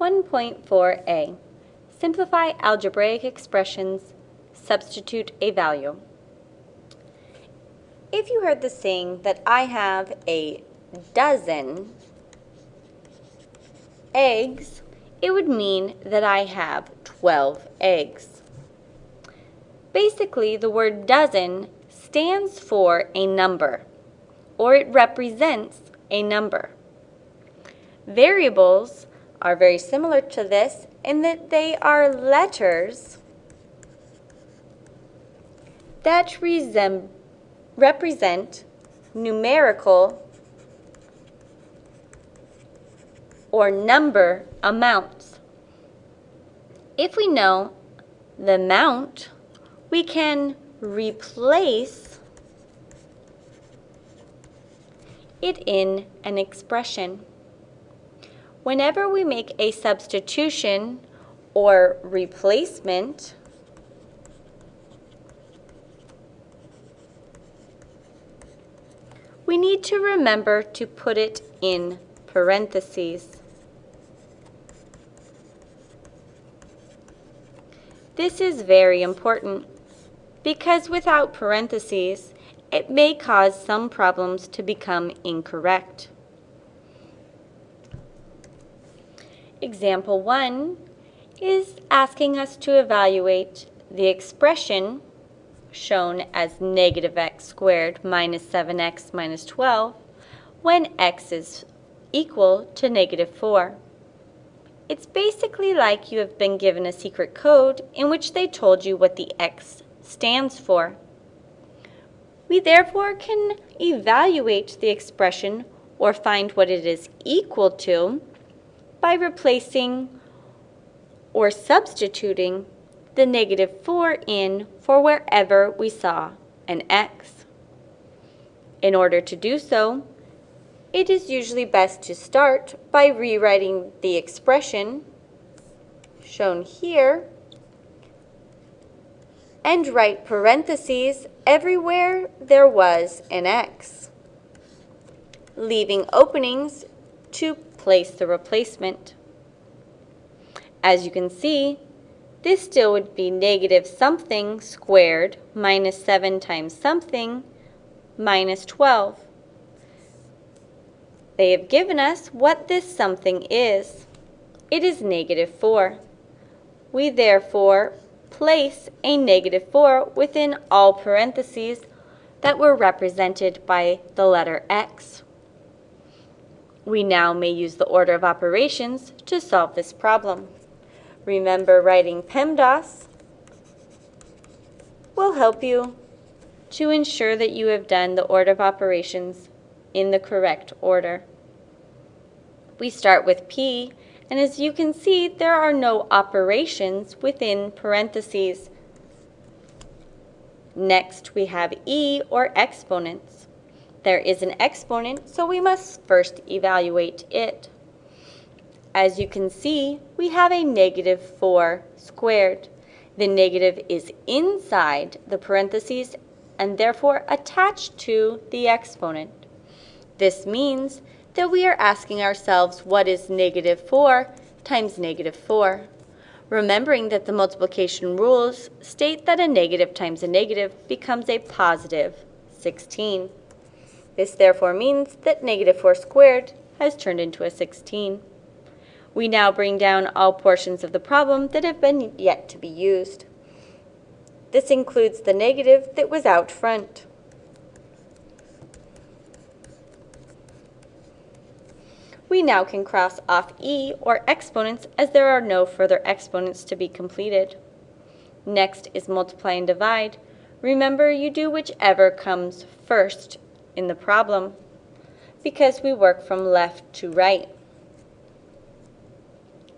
1.4a. Simplify algebraic expressions. Substitute a value. If you heard the saying that I have a dozen eggs, it would mean that I have 12 eggs. Basically, the word dozen stands for a number, or it represents a number. Variables are very similar to this in that they are letters that represent numerical or number amounts. If we know the amount, we can replace it in an expression. Whenever we make a substitution or replacement, we need to remember to put it in parentheses. This is very important because without parentheses, it may cause some problems to become incorrect. Example 1 is asking us to evaluate the expression shown as negative x squared minus 7x minus 12 when x is equal to negative 4. It's basically like you have been given a secret code in which they told you what the X stands for. We therefore can evaluate the expression or find what it is equal to by replacing or substituting the negative 4 in for wherever we saw an x. In order to do so, it is usually best to start by rewriting the expression shown here and write parentheses everywhere there was an x, leaving openings to place the replacement. As you can see, this still would be negative something squared minus 7 times something minus 12. They have given us what this something is. It is negative 4. We therefore place a negative 4 within all parentheses that were represented by the letter x. We now may use the order of operations to solve this problem. Remember writing PEMDAS will help you to ensure that you have done the order of operations in the correct order. We start with P, and as you can see, there are no operations within parentheses. Next, we have E, or exponents. There is an exponent, so we must first evaluate it. As you can see, we have a negative 4 squared. The negative is inside the parentheses and therefore attached to the exponent. This means that we are asking ourselves what is negative 4 times negative 4. Remembering that the multiplication rules state that a negative times a negative becomes a positive 16. This therefore means that negative 4 squared has turned into a 16. We now bring down all portions of the problem that have been yet to be used. This includes the negative that was out front. We now can cross off e, or exponents, as there are no further exponents to be completed. Next is multiply and divide. Remember, you do whichever comes first in the problem, because we work from left to right.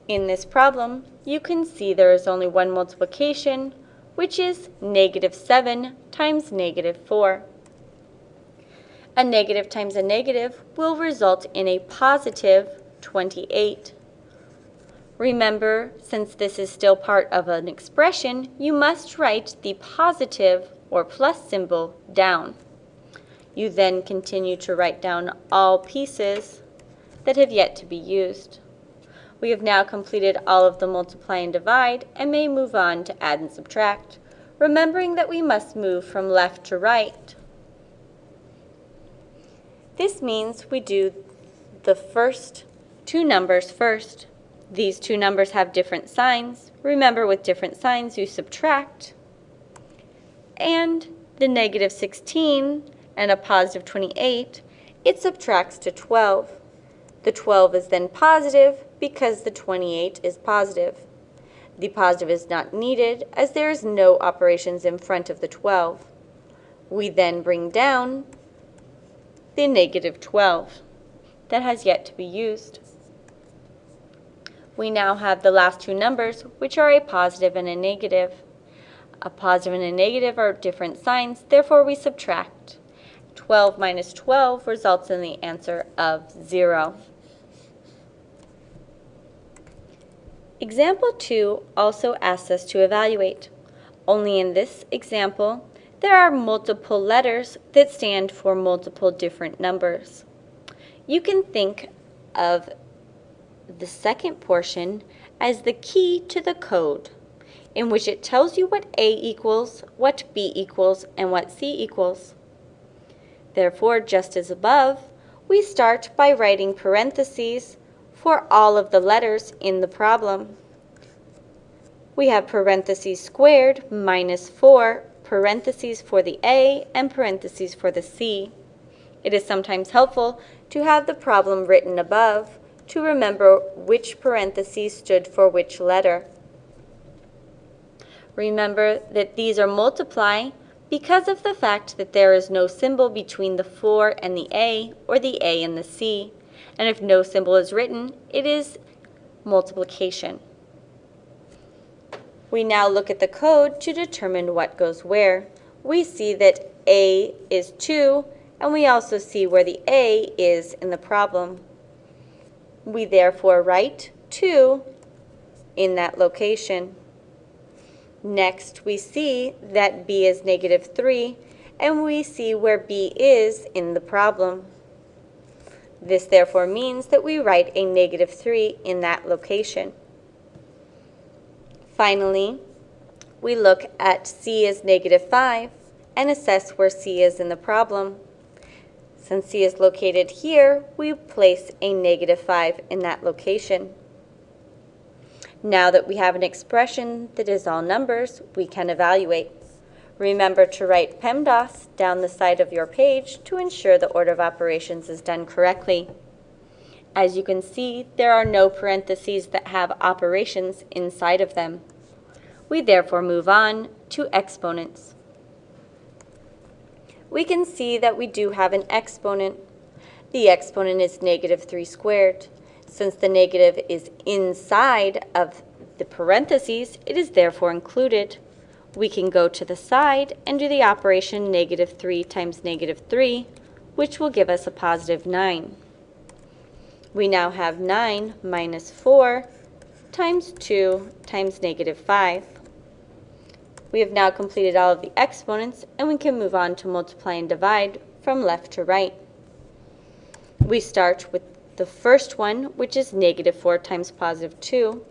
In this problem, you can see there is only one multiplication, which is negative 7 times negative 4. A negative times a negative will result in a positive 28. Remember, since this is still part of an expression, you must write the positive or plus symbol down. You then continue to write down all pieces that have yet to be used. We have now completed all of the multiply and divide and may move on to add and subtract, remembering that we must move from left to right. This means we do the first two numbers first. These two numbers have different signs. Remember, with different signs, you subtract. And the negative 16 and a positive 28, it subtracts to 12. The 12 is then positive because the 28 is positive. The positive is not needed as there is no operations in front of the 12. We then bring down the negative 12 that has yet to be used. We now have the last two numbers, which are a positive and a negative. A positive and a negative are different signs, therefore we subtract. 12 minus 12 results in the answer of 0. Example 2 also asks us to evaluate. Only in this example, there are multiple letters that stand for multiple different numbers. You can think of the second portion as the key to the code, in which it tells you what A equals, what B equals, and what C equals. Therefore, just as above, we start by writing parentheses for all of the letters in the problem. We have parentheses squared minus 4, parentheses for the A, and parentheses for the C. It is sometimes helpful to have the problem written above to remember which parentheses stood for which letter. Remember that these are multiply because of the fact that there is no symbol between the 4 and the A or the A and the C. And if no symbol is written, it is multiplication. We now look at the code to determine what goes where. We see that A is 2, and we also see where the A is in the problem. We therefore write 2 in that location. Next, we see that b is negative 3, and we see where b is in the problem. This therefore means that we write a negative 3 in that location. Finally, we look at c is negative 5 and assess where c is in the problem. Since c is located here, we place a negative 5 in that location. Now that we have an expression that is all numbers, we can evaluate. Remember to write PEMDAS down the side of your page to ensure the order of operations is done correctly. As you can see, there are no parentheses that have operations inside of them. We therefore move on to exponents. We can see that we do have an exponent. The exponent is negative 3 squared. Since the negative is inside of the parentheses, it is therefore included. We can go to the side and do the operation negative 3 times negative 3, which will give us a positive 9. We now have 9 minus 4 times 2 times negative 5. We have now completed all of the exponents, and we can move on to multiply and divide from left to right. We start with the first one, which is negative 4 times positive 2,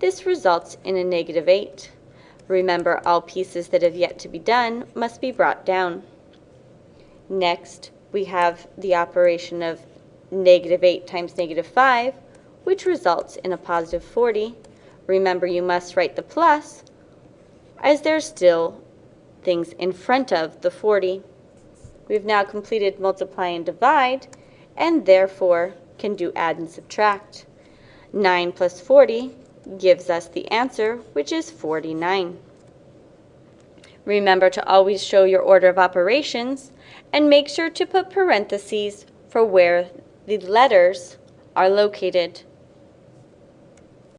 this results in a negative 8. Remember, all pieces that have yet to be done must be brought down. Next, we have the operation of negative 8 times negative 5, which results in a positive 40. Remember, you must write the plus, as there's still things in front of the 40. We've now completed multiply and divide, and therefore can do add and subtract. 9 plus 40 gives us the answer, which is 49. Remember to always show your order of operations and make sure to put parentheses for where the letters are located.